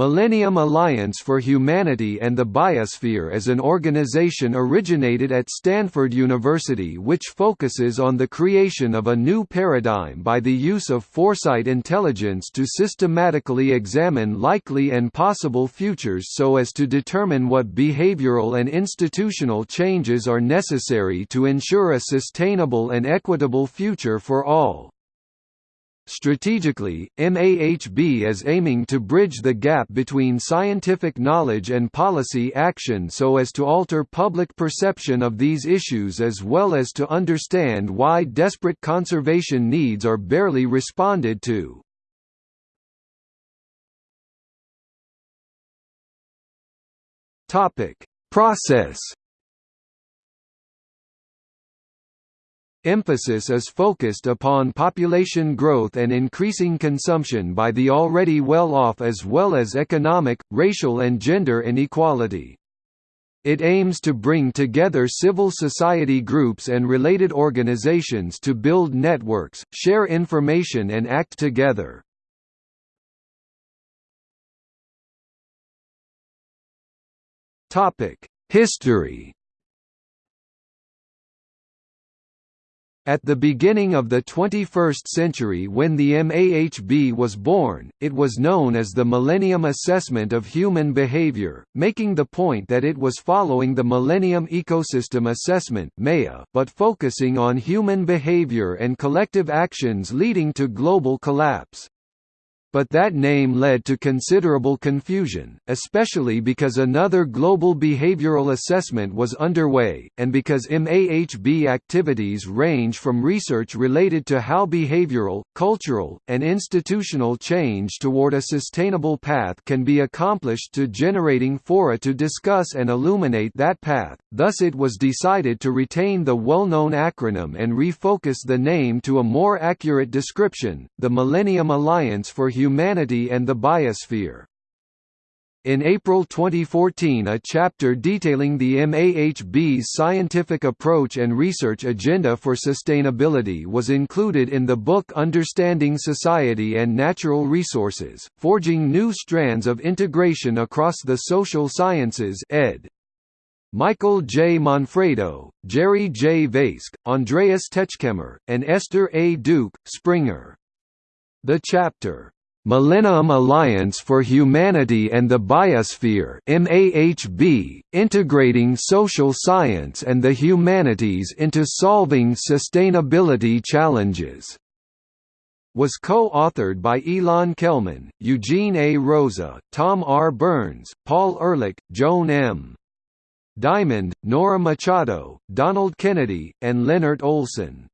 Millennium Alliance for Humanity and the Biosphere is an organization originated at Stanford University which focuses on the creation of a new paradigm by the use of foresight intelligence to systematically examine likely and possible futures so as to determine what behavioral and institutional changes are necessary to ensure a sustainable and equitable future for all. Strategically, MAHB is aiming to bridge the gap between scientific knowledge and policy action so as to alter public perception of these issues as well as to understand why desperate conservation needs are barely responded to. Process Emphasis is focused upon population growth and increasing consumption by the already well-off as well as economic, racial and gender inequality. It aims to bring together civil society groups and related organizations to build networks, share information and act together. History At the beginning of the 21st century when the MAHB was born, it was known as the Millennium Assessment of Human Behavior, making the point that it was following the Millennium Ecosystem Assessment but focusing on human behavior and collective actions leading to global collapse. But that name led to considerable confusion, especially because another global behavioral assessment was underway, and because MAHB activities range from research related to how behavioral, cultural, and institutional change toward a sustainable path can be accomplished to generating fora to discuss and illuminate that path, thus it was decided to retain the well-known acronym and refocus the name to a more accurate description, the Millennium Alliance for Humanity and the Biosphere. In April 2014 a chapter detailing the MAHB's scientific approach and research agenda for sustainability was included in the book Understanding Society and Natural Resources, Forging New Strands of Integration Across the Social Sciences ed. Michael J. Manfredo, Jerry J. Vaske, Andreas Rechkemmer, and Esther A. Duke, Springer. The chapter, Millennium Alliance for Humanity and the Biosphere MAHB, Integrating Social Science and the Humanities into Solving Sustainability Challenges was co-authored by Ilan Kelman, Eugene A. Rosa, Tom R. Burns, Paul Ehrlich, Joan M. Diamond, Nora Machado, Donald Kennedy, and Lennart Olsson.